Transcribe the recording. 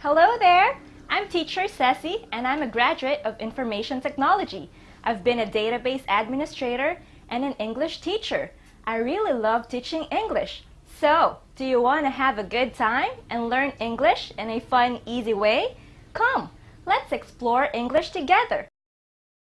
Hello there! I'm teacher Ceci and I'm a graduate of Information Technology. I've been a database administrator and an English teacher. I really love teaching English. So, do you want to have a good time and learn English in a fun, easy way? Come, let's explore English together.